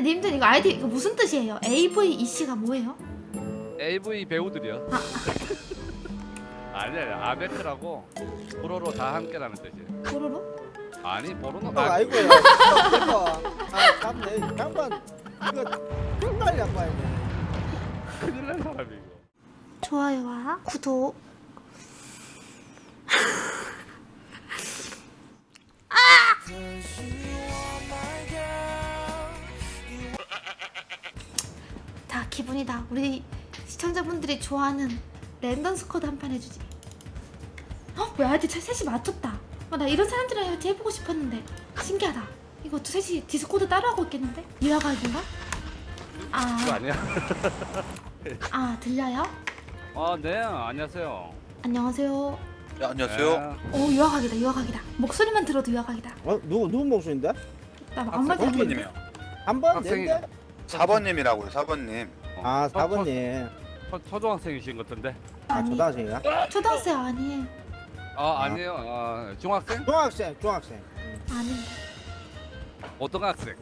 근데 님들 이거 아이디 이거 무슨 뜻이에요? AVEC가 뭐예요? AV 배우들이요. 아. 아니 아니 아베크라고 보로로 다 함께라는 뜻이. 뽀로로? 아니 보로는 어, 아, 아이고요. 이거 아, 참네. 양반 이거 정말 양반이네. 큰일 난 사람이 이거. 좋아요와 구독 자 기분이다 우리 시청자분들이 좋아하는 랜덤 squad 한 판 해주지 어? 왜 아이디 셋이 맞췄다 어, 나 이런 사람들이랑 이렇게 해보고 싶었는데 신기하다 이거 두 셋이 디스코드 따라하고 있겠는데? 유아각인가? 그거 아, 아니야? 아 들려요? 아네 안녕하세요. 안녕하세요 네, 안녕하세요. 네. 오 유아각이다 유아각이다 목소리만 들어도 유아각이다 어 누구 누구 목소리인데? 나 아무 말도 안 했는데 호프님이요. 한번 학생이- 낸데? 4번님이라고요, 4번님. 어, 아 초- 4번님. 초- 초등학생이신 것 같은데. 아 아니 초등학생이야? 초등학생 아니에요 아 아니에요. 아, 중학생? 중학생 중학생. 아닌데 고등학생.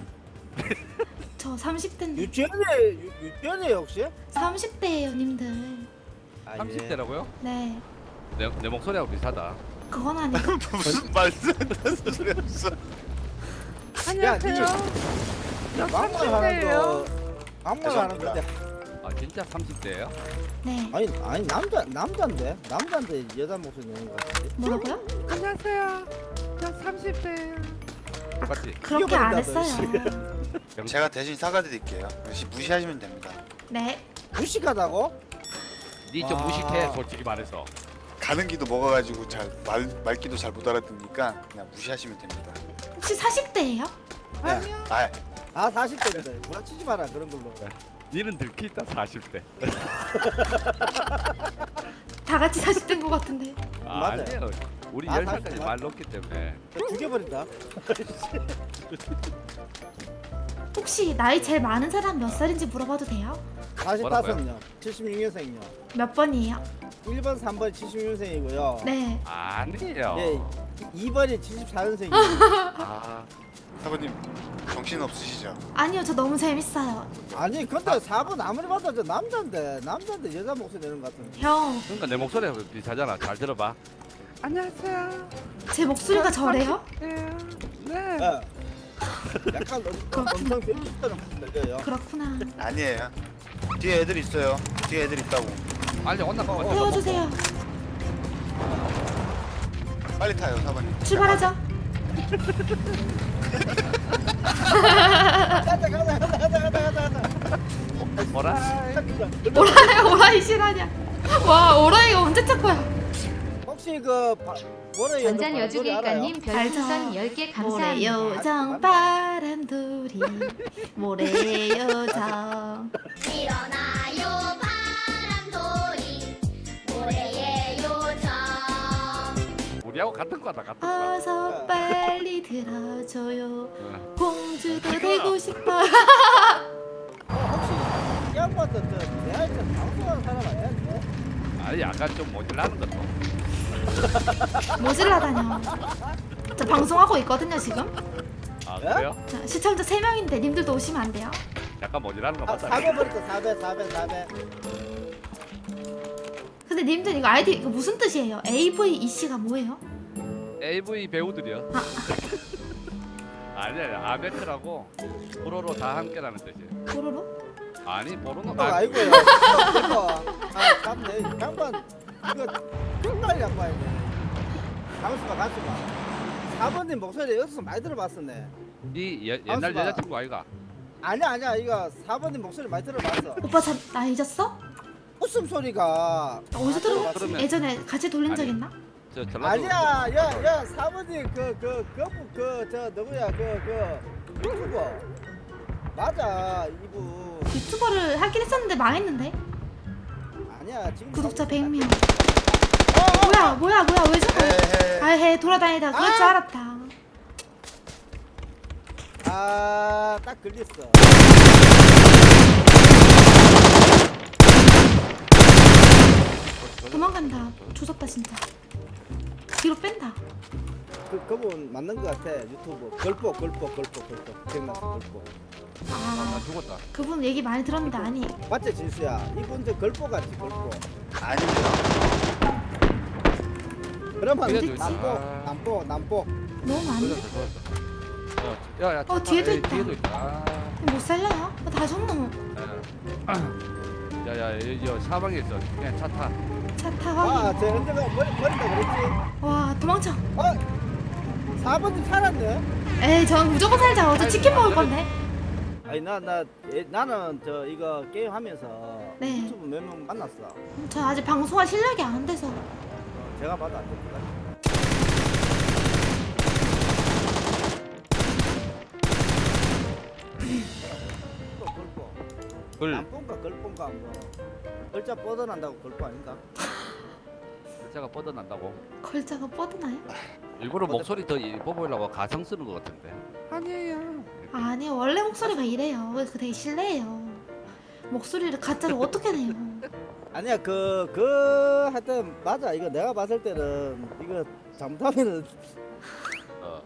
저 30대인데 유치원에 유- 유치원에 혹시? 30대예요 님들 아, 예. 30대라고요? 네 내, 내 목소리하고 비슷하다. 그건 아니고 무슨 말씀 하는 소리였어? 안녕하세요. 막말 하는 거 막말 하는 건데 아 진짜 30대예요? 네 아니 아니 남자 남자인데 남자인데 여자 목소리 내는 거 같은데. 뭐라고요? 안녕하세요. 저 30대예요. 똑같이. 그렇게 안 했어요 제가 대신 사과드릴게요. 역시 무시하시면 됩니다. 네 무식하다고? 니 좀 아. 무식해 솔직히 말해서. 가는 기도 먹어가지고 잘 말, 말기도 잘 못 알아듣니까 그냥 무시하시면 됩니다. 혹시 40대예요? 네. 아, 아 40대인데 구라치지 마라 그런 걸로. 니는 들키 있다 40대. 다 같이 40대인 것 같은데 아, 맞아요. 아니에요. 우리 아, 10살까지 40대 말 높기 때문에. 죽여버린다. 혹시 나이 제일 많은 사람 몇 살인지 물어봐도 돼요? 45년 76년생이요. 몇 번이에요? 1번 3번 76년생이고요. 네 아니에요. 예, 2번이 74년생이에요. 아, 4번님 정신 없으시죠? 아니요 저 너무 재밌어요 아니 근데 4번 아무리 봐도 저 남자인데 남자인데 여자 목소리 내는 것 같은데. 형 그러니까 내 목소리하고 비슷하잖아. 잘 들어봐. 안녕하세요. 제 목소리가 저래요? 네. 예. 약간 엄- 엄청 변기처럼 들려요. 그렇구나 아니에요. 뒤에 애들 있어요. 뒤에 애들 있다고. 빨리 온나 어, 봐. 태워주세요 빨리 타요, 4번님. 출발하죠 가자 가자 가자 가자 가자 가자. 뭐라? 오라이 오라이 실화냐 와 오라이가 언제 첫 거야 혹시 그 바- 뭐래 전장 여주길가님 별풍선 알죠. 10개 모래 감사합니다. 요정 바람돌이 모래 요정 일어나요 우리하고 같은 거다 같은 거. 어서 빨리 들어줘요 어. 공주도 되고 싶어 어, 혹시 이 양반도 저 대학에서 방송하는 사람 아니야? 아니 약간 좀 모질라는 것도. 모질라다녀 저 방송하고 있거든요 지금 아 그래요? 자, 시청자 3명인데 님들도 오시면 안 돼요 약간 모질라는 거 아, 맞다. 4배 버렸어 4배 4배 4배. 근데 님들 이거 아이디 이거 무슨 뜻이에요? AVEC가 뭐예요? AV 배우들이요. 아. 아니 아니 아베크라고 보로로 다 함께라는 뜻이. 뽀로로? 아니 보로는 어, 아, 아이고요. 이거 아. 양반 이거 정말 양반이네. 가만있어봐 가만있어봐. 4번님 목소리 여기서 많이 들어봤었네. 네 예, 옛날. 여자친구 아이가. 아니야 아니야 이거 4번님 목소리 많이 들어봤어. 오빠 자, 나 잊었어? 웃음소리가 어디서 들어? 그러면- 예전에 같이 돌린 적 아니. 있나? 저 전라도. 아니야 야 야 사모님 그그 그 저 누구야 그 그 유튜버. 맞아 이분. 유튜버를 하긴 했었는데 망했는데? 아니야 지금 구독자 사모님- 100명. 어, 어, 뭐야 뭐야 뭐야 왜 저거. 아해 돌아다니다. 그럴 줄 아! 알았다. 아 딱 걸렸어. 도망간다. 조졌다 진짜 뒤로 뺀다 그 그분 맞는 것 같아 유튜브 걸보 걸보 걸보 걸보 기억났어 걸보 나아 죽었다. 그분 얘기 많이 들었는데 아니 맞지 진수야 이분 저 걸보 같지 걸보 아닙니다. 그러면 그래도 남보 아. 남보 남보 너무 많이 죽었어. 어, 야, 야, 어, 뒤에도 에, 있다. 뒤에도 있다. 아, 못 살려요? 어, 다 죽노 야, 야, 여기 여 사방에 있어. 그냥 차 타. 차타. 아저 확인 언제가 버리, 버린다 그랬지? 와 도망쳐. 어 4번님 살았네? 에이 전 무조건 살자. 어제 치킨 먹을 건데. 아니 나나 나는 저 이거 게임 하면서 네. 유튜브 몇 명 만났어. 저 아직 방송할 실력이 안 돼서. 어, 제가 봐도 안 됩니다. 또 남본가 걸본가 뭐. 글자 뻗어난다고 걸보 아닌가? 글자가 뻗어난다고. 걸자가 뻗으나요? 일부러 목소리 더 이뻐 보이려고 가성 쓰는 것 같은데. 아니에요. 아니요 원래 목소리가 이래요 왜그 되게 실례예요 목소리를 가짜로 어떻게 내요 아니야 그그 하여튼 맞아 이거 내가 봤을 때는 이거 잘못하면은 어,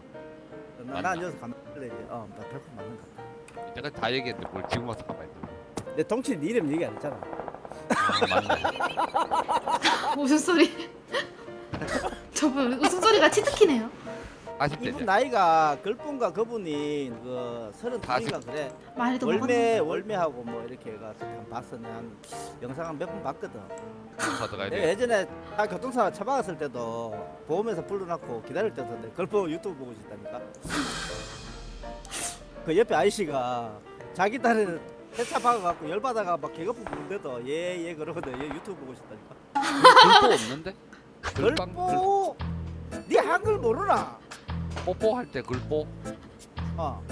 나나 맞나? 앉아서 가만히 이제 어나 100% 맞는 거 같아 내가 다 얘기했는데 뭘 지금 와서 가만히 있어. 내 동치 네 이름 얘기 안 했잖아 아, 맞네. 무슨 소리 저분 웃음소리가 치트키네요. 아쉽대. 이분 나이가 걸본가 그분이 그 서른 둘인가 그래. 말도 월매 월매하고 뭐 이렇게 해가지고 한 봤어 한 영상 한 몇 번 봤거든. 가져가야 내가 돼. 예전에 나 교통사고 처박았을 때도 보험에서 불러놨고 기다릴 때도 내 걸보 유튜브 보고 있다니까. 그 옆에 아이씨가 자기 딸은 회차 박아갖고 열받아가 막 개거품 부는데도 예예 그러거든. 얘 유튜브 보고 있다니까. 글보 없는데? 글, 걸보 네 한글 모르나? 뽀뽀 할 때 글보 어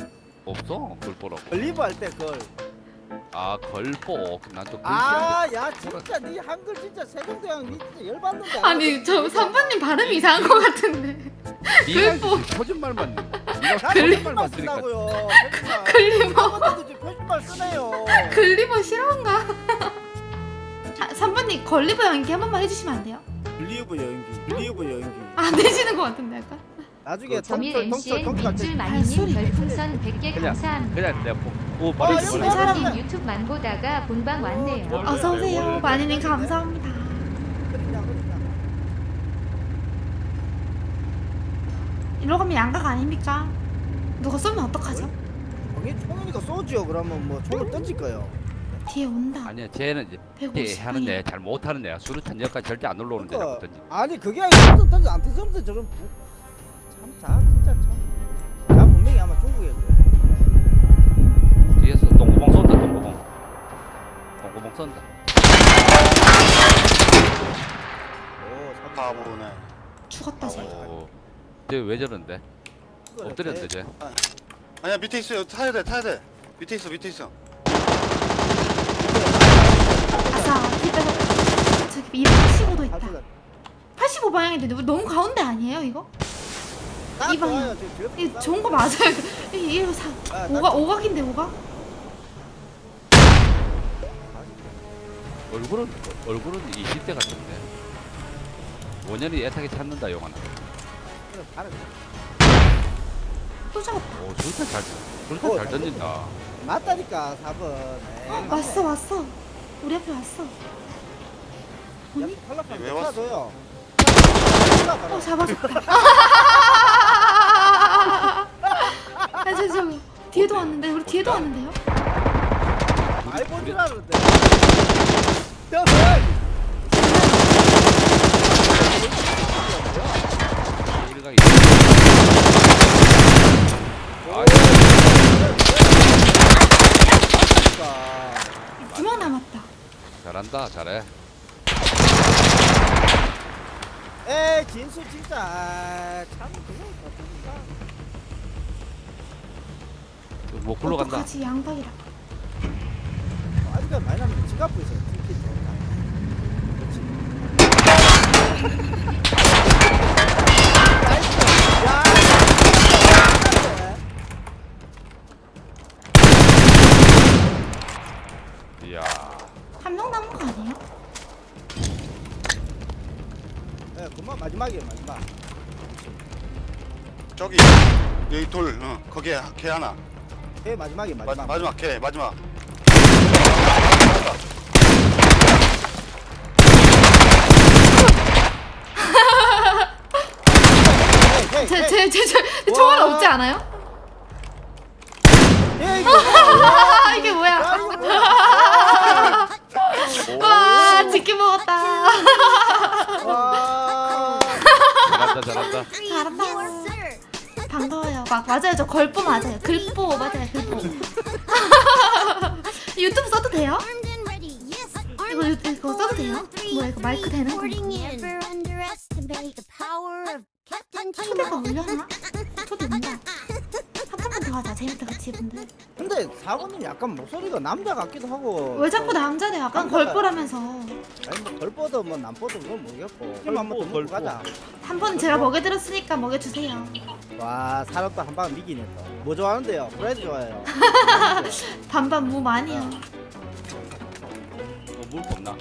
없어. 글보라고. 걸리브 할 때걸 아, 걸보. 난또 글씨 아, 야 진짜 네 한글 진짜 세종대왕 니 진짜 열받는데. 아니 저 3번님 발음이 이상한 것 같은데 표준말만 쓰니까 쓴다고요. 표준말. 글리버 아무것도 지금 표준말 쓰네요. 글리버 싫어한가? 아, 3번님 걸리버 연기 한 번만 해주시면 안 돼요? 글리브 여행기, 글리브 여행기. 안 되시는 것 같은데 약간 나중에 점일 통틀 통틀 MCN. 민줄. 마니님 별풍선 100개 그냥, 감사합니다. 그냥 내가 보, 오 어, 뭐야? 사람- 사람님 유튜브만 보다가 본방 왔네요. 뭘- 어서 오세요 마니님 감사합니다. 이러 가면 양각 아닙니까? 누가 쏘면 어떡하죠? 거기 총이니까 쏘지요. 그러면 뭐 총을 던질 거예요. 뒤에 온다 아니야, 쟤는 이제 150 하는 애, 잘 못하는 애야. 수류탄 여기까지 절대 안 올라오는 데 그러니까 잡거든지. 아니 그게 아니라 던져 안 터졌는데 저런 부... 참자 진짜 참. 자 분명히 아마 중국에 그래. 뒤에서 똥구멍 쏜다, 똥구멍. 똥구멍 쏜다. 오, 참. 바보네. 죽었다 쟤 오, 쟤왜 저런데? 엎드렸는데 쟤- 쟤. 아니야 밑에 있어요. 타야 돼, 타야 돼. 밑에 있어, 밑에 있어. 아싸 피 빼고 저기 285도 있다 아, 85 방향인데 우리 너무 가운데 아니에요 이거? 딱이 방향. 이딱 좋은 거 맞아요 이- 이거 사 아, 딱 오각 오각인데 오각? 얼굴은 얼굴은 20대 같은데. 원년이 애타게 찾는다 영화는. 또 잡았다 오, 수류탄 잘, 어, 잘 던진다. 맞다니까 4번. 어, 왔어 왔어 우리 앞에 왔어 아니? 왜왜 왔어? 왔어 요? 어 잡아줬다 아, 저, 저, 뒤에도 왔는데 우리 뒤에도 왔는데요? 우리- 본줄 알았는데제 두 명 남았다 잘한다, 잘해. 에이 진수 진짜 아, 참 그거 같으니까. 뭐 굴러 간다. 어떡하지 양박이라 아직까지 많이 남는데 지갑 보이세요 특히 좋다. 그렇지. nice. 야. 이야. 한 명 남은 거 아니에요? 예, 그만 마지막이에요 마지막. 저기 여기 돌, 어, 거기에 걔 하나. 예 마지막에 마, 마지막. 마지막 걔 마지막 헤이, 헤이. 제제제 총알 와. 없지 않아요? 예 뭐야? 이게 뭐야? 야, 이거 뭐야? 와 치킨 먹었다. 와. 잘한다 잘한다 잘한다. 반가워요. 막 맞아요. 저 걸보 맞아요. 글보 맞아요. 글보. 유튜브 써도 돼요? 이거 유- 이거 써도 돼요? 뭐야 이거 마이크 되는 건가? 초대가 올려나? 초대 온다. 더 하자. 재밌다 그치 분들. 근데 사모님 약간 목소리가 남자 같기도 하고. 왜 자꾸 남자네? 약간 남자가- 걸보라면서. 아니 뭐 걸뻗어 뭐 남뻗어 그건 모르겠고. 힘 한번 더 먹고 가자. 한 번 제가 먹여드렸으니까 먹여주세요. 와 사람도 한방 미기네 또. 뭐 좋아하는데요? 브레드 좋아해요. 반반 무 많이요. 어, 물 없나